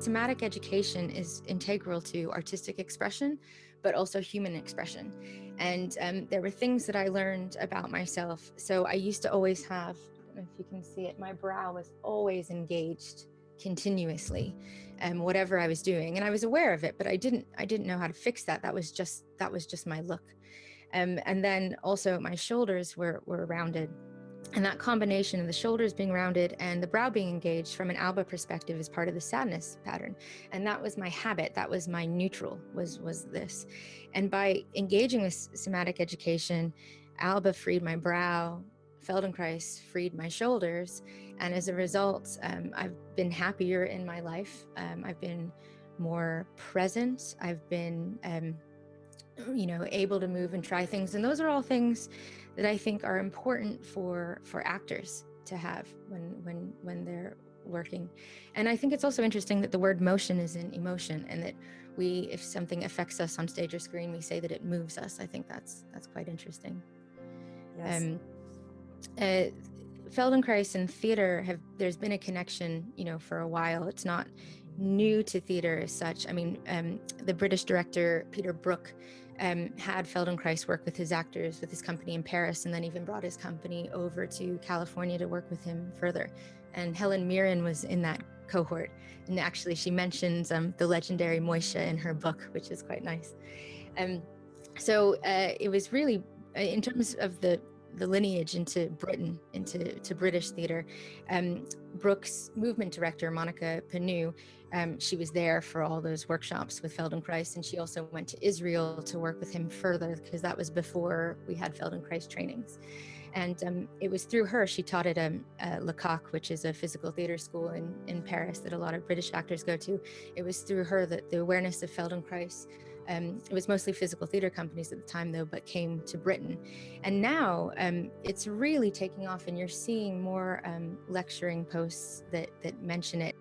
Somatic education is integral to artistic expression, but also human expression. And um, there were things that I learned about myself. So I used to always have, if you can see it, my brow was always engaged continuously um, whatever I was doing. And I was aware of it, but I didn't, I didn't know how to fix that. That was just, that was just my look. Um, and then also my shoulders were, were rounded and that combination of the shoulders being rounded and the brow being engaged from an alba perspective is part of the sadness pattern. And that was my habit. That was my neutral was, was this. And by engaging with somatic education, alba freed my brow, Feldenkrais freed my shoulders. And as a result, um, I've been happier in my life. Um, I've been more present. I've been, um, you know, able to move and try things. And those are all things that I think are important for for actors to have when when when they're working. And I think it's also interesting that the word motion is in emotion and that we, if something affects us on stage or screen, we say that it moves us. I think that's that's quite interesting. Yes. Um, uh, Feldenkrais and theater have, there's been a connection, you know, for a while. It's not new to theater as such. I mean, um, the British director, Peter Brook, um, had Feldenkrais work with his actors with his company in Paris and then even brought his company over to California to work with him further. And Helen Mirren was in that cohort. And actually she mentions um, the legendary Moishe in her book, which is quite nice. Um, so uh, it was really, uh, in terms of the the lineage into Britain, into to British theater. Um, Brooks' movement director, Monika Pagneux, um, she was there for all those workshops with Feldenkrais, and she also went to Israel to work with him further because that was before we had Feldenkrais trainings. And um, it was through her, she taught at um, uh, which is a physical theater school in, in Paris that a lot of British actors go to. It was through her that the awareness of Feldenkrais um, it was mostly physical theater companies at the time, though, but came to Britain. And now um, it's really taking off, and you're seeing more um, lecturing posts that, that mention it.